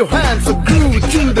your hands are glued to the